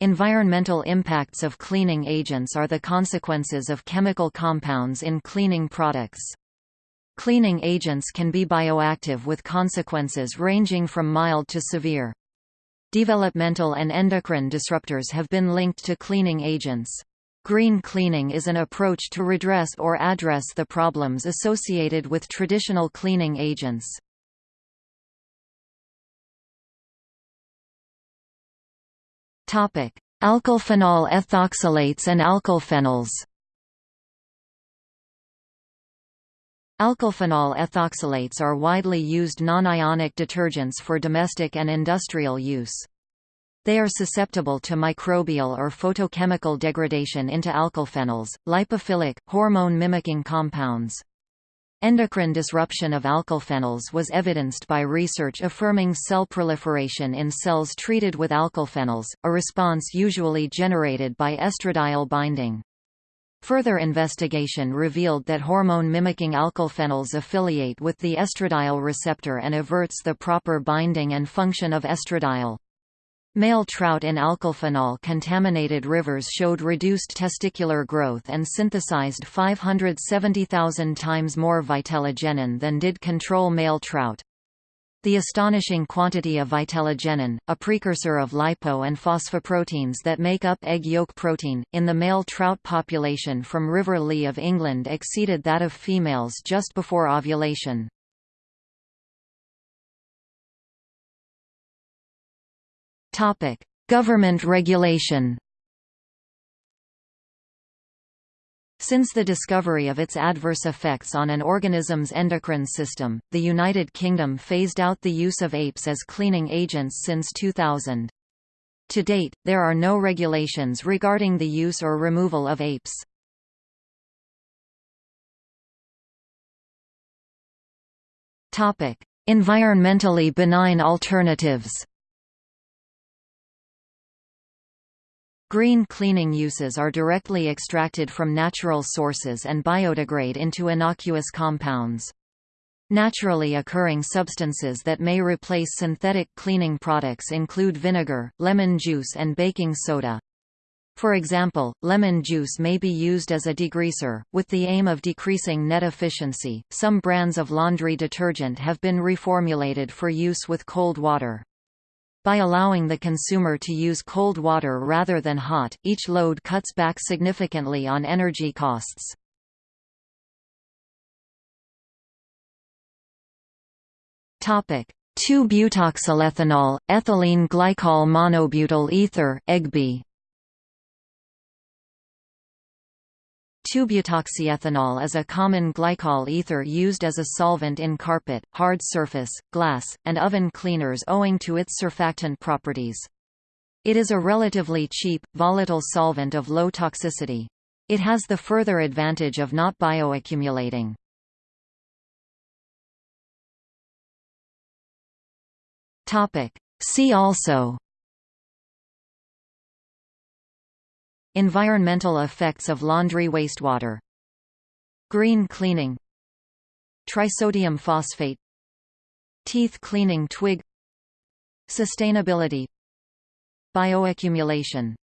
Environmental impacts of cleaning agents are the consequences of chemical compounds in cleaning products. Cleaning agents can be bioactive with consequences ranging from mild to severe. Developmental and endocrine disruptors have been linked to cleaning agents. Green cleaning is an approach to redress or address the problems associated with traditional cleaning agents. Alkylphenol ethoxylates and alkylphenols. Alkylphenol ethoxylates are widely used non-ionic detergents for domestic and industrial use. They are susceptible to microbial or photochemical degradation into alkylphenols, lipophilic, hormone-mimicking compounds. Endocrine disruption of alkylphenols was evidenced by research affirming cell proliferation in cells treated with alkylphenols, a response usually generated by estradiol binding. Further investigation revealed that hormone-mimicking alkylphenols affiliate with the estradiol receptor and averts the proper binding and function of estradiol. Male trout in alkylphenol-contaminated rivers showed reduced testicular growth and synthesized 570,000 times more vitellogenin than did control male trout. The astonishing quantity of vitellogenin, a precursor of lipo and phosphoproteins that make up egg yolk protein, in the male trout population from River Lee of England exceeded that of females just before ovulation. Topic: Government regulation. Since the discovery of its adverse effects on an organism's endocrine system, the United Kingdom phased out the use of APEs as cleaning agents since 2000. To date, there are no regulations regarding the use or removal of APEs. Environmentally benign alternatives Green cleaning uses are directly extracted from natural sources and biodegrade into innocuous compounds. Naturally occurring substances that may replace synthetic cleaning products include vinegar, lemon juice and baking soda. For example, lemon juice may be used as a degreaser, with the aim of decreasing net efficiency. Some brands of laundry detergent have been reformulated for use with cold water. By allowing the consumer to use cold water rather than hot, each load cuts back significantly on energy costs. Topic: 2-butoxyethanol, ethylene glycol monobutyl ether, EGBE. 2-butoxyethanol is a common glycol ether used as a solvent in carpet, hard surface, glass, and oven cleaners owing to its surfactant properties. It is a relatively cheap, volatile solvent of low toxicity. It has the further advantage of not bioaccumulating. See also Environmental effects of laundry wastewater Green cleaning Trisodium phosphate Teeth cleaning twig Sustainability Bioaccumulation